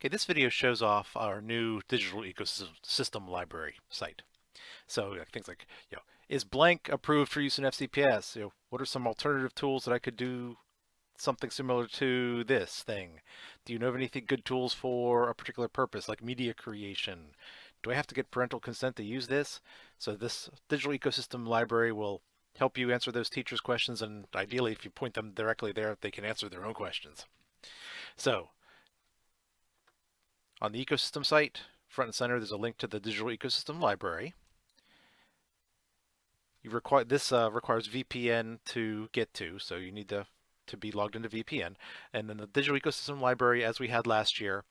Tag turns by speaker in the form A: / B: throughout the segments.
A: Okay, this video shows off our new digital ecosystem library site. So things like, you know, is blank approved for use in FCPS? You know, what are some alternative tools that I could do something similar to this thing? Do you know of anything good tools for a particular purpose, like media creation? Do I have to get parental consent to use this? So this digital ecosystem library will help you answer those teachers' questions, and ideally, if you point them directly there, they can answer their own questions. So on the ecosystem site, front and center, there's a link to the digital ecosystem library. You require this uh, requires VPN to get to, so you need to to be logged into VPN. And then the digital ecosystem library, as we had last year,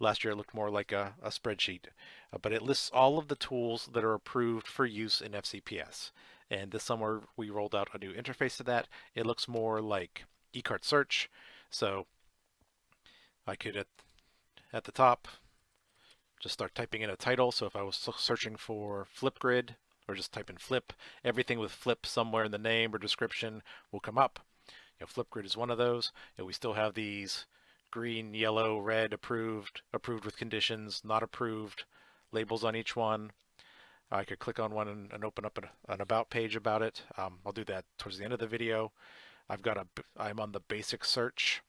A: last year it looked more like a, a spreadsheet, uh, but it lists all of the tools that are approved for use in FCPS. And this summer we rolled out a new interface to that. It looks more like eCart search. So I could at at the top, just start typing in a title. So if I was searching for Flipgrid or just type in flip, everything with flip somewhere in the name or description will come up. You know, Flipgrid is one of those. You know, we still have these green, yellow, red, approved, approved with conditions, not approved, labels on each one. I could click on one and, and open up an, an, about page about it. Um, I'll do that towards the end of the video. I've got a, I'm on the basic search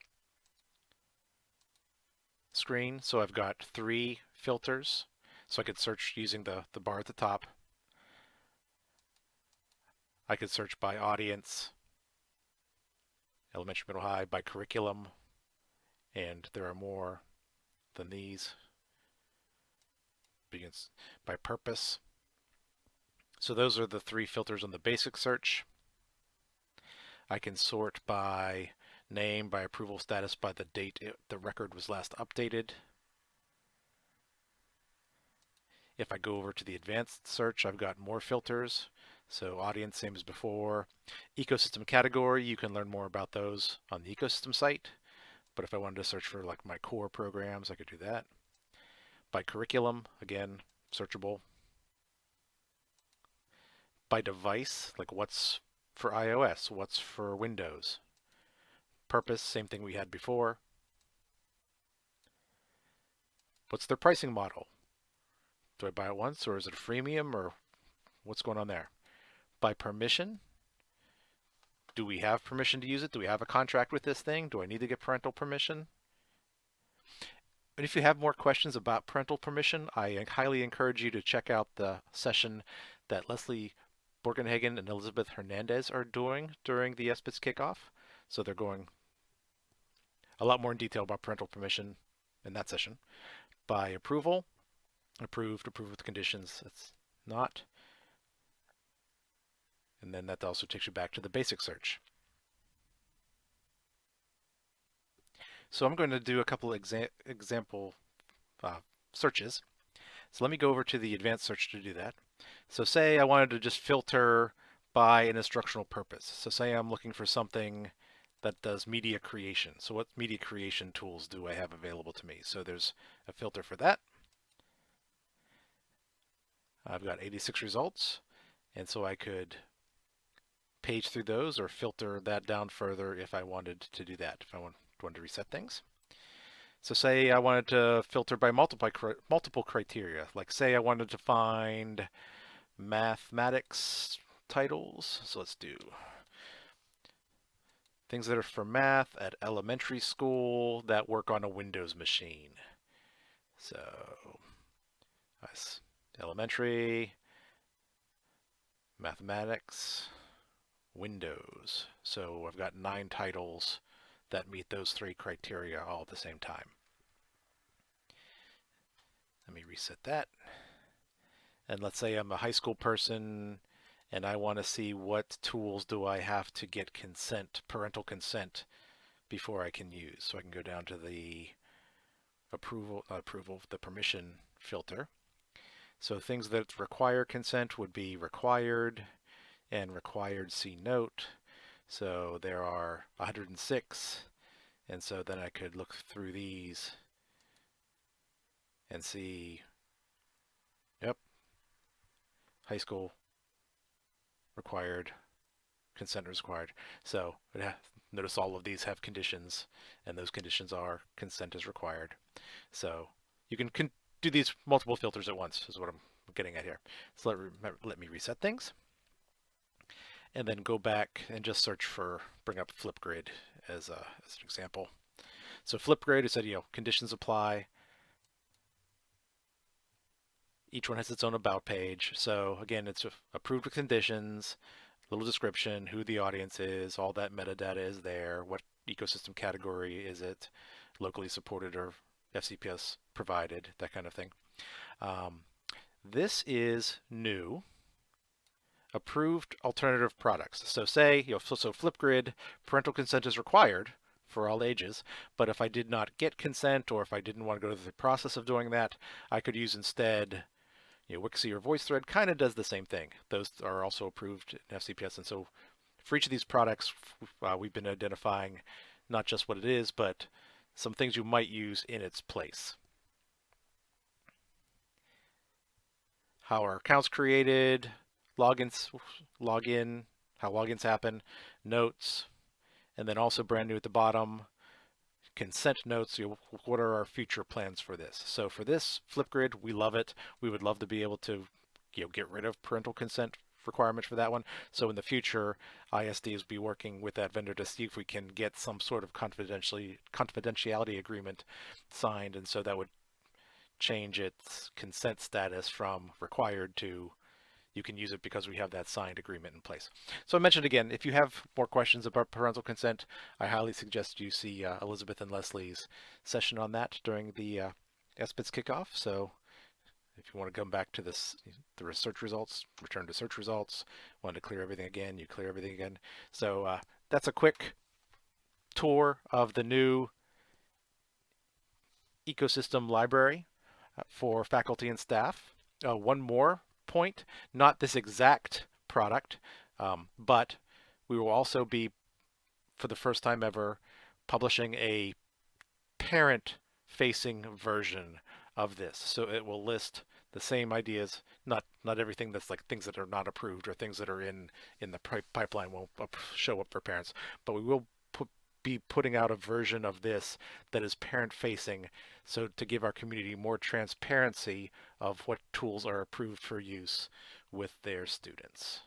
A: screen. So I've got three filters. So I could search using the, the bar at the top. I could search by audience, elementary, middle, high, by curriculum, and there are more than these. Begins by purpose. So those are the three filters on the basic search. I can sort by name by approval status by the date it, the record was last updated. If I go over to the advanced search, I've got more filters. So audience, same as before. Ecosystem category, you can learn more about those on the ecosystem site. But if I wanted to search for like my core programs, I could do that. By curriculum, again, searchable. By device, like what's for iOS, what's for Windows purpose, same thing we had before. What's their pricing model? Do I buy it once or is it a freemium or what's going on there? By permission, do we have permission to use it? Do we have a contract with this thing? Do I need to get parental permission? And if you have more questions about parental permission, I highly encourage you to check out the session that Leslie Borgenhagen and Elizabeth Hernandez are doing during the SBITS kickoff. So they're going a lot more in detail about parental permission in that session. By approval, approved, approved with conditions, it's not. And then that also takes you back to the basic search. So I'm going to do a couple exa example uh, searches. So let me go over to the advanced search to do that. So say I wanted to just filter by an instructional purpose. So say I'm looking for something that does media creation. So what media creation tools do I have available to me? So there's a filter for that. I've got 86 results, and so I could page through those or filter that down further if I wanted to do that, if I want, wanted to reset things. So say I wanted to filter by multiple, multiple criteria, like say I wanted to find mathematics titles. So let's do Things that are for math at elementary school that work on a Windows machine. So, elementary, mathematics, Windows. So I've got nine titles that meet those three criteria all at the same time. Let me reset that. And let's say I'm a high school person and I want to see what tools do I have to get consent, parental consent, before I can use. So I can go down to the approval, approval, the permission filter. So things that require consent would be required and required C note. So there are 106. And so then I could look through these and see, yep, high school required consent is required. So notice all of these have conditions and those conditions are consent is required. So you can do these multiple filters at once is what I'm getting at here. So let, let me reset things and then go back and just search for, bring up Flipgrid as, a, as an example. So Flipgrid, it said, you know, conditions apply. Each one has its own about page. So again, it's approved with conditions, little description, who the audience is, all that metadata is there, what ecosystem category is it, locally supported or FCPS provided, that kind of thing. Um, this is new approved alternative products. So say, you know, so, so Flipgrid, parental consent is required for all ages, but if I did not get consent or if I didn't want to go through the process of doing that, I could use instead, you know, Wixie or VoiceThread kind of does the same thing. Those are also approved in FCPS. And so for each of these products, uh, we've been identifying not just what it is, but some things you might use in its place. How are accounts created, logins, login, how logins happen, notes, and then also brand new at the bottom, consent notes, you know, what are our future plans for this? So for this Flipgrid, we love it. We would love to be able to you know, get rid of parental consent requirements for that one. So in the future, ISD is be working with that vendor to see if we can get some sort of confidentiality confidentiality agreement signed. And so that would change its consent status from required to you can use it because we have that signed agreement in place. So I mentioned again, if you have more questions about parental consent, I highly suggest you see uh, Elizabeth and Leslie's session on that during the uh, SBITS kickoff. So if you want to come back to this, the search results, return to search results, want to clear everything again, you clear everything again. So uh, that's a quick tour of the new ecosystem library uh, for faculty and staff. Uh, one more point, not this exact product, um, but we will also be, for the first time ever, publishing a parent-facing version of this. So it will list the same ideas, not not everything that's like things that are not approved or things that are in in the pipeline won't show up for parents, but we will be putting out a version of this that is parent-facing so to give our community more transparency of what tools are approved for use with their students.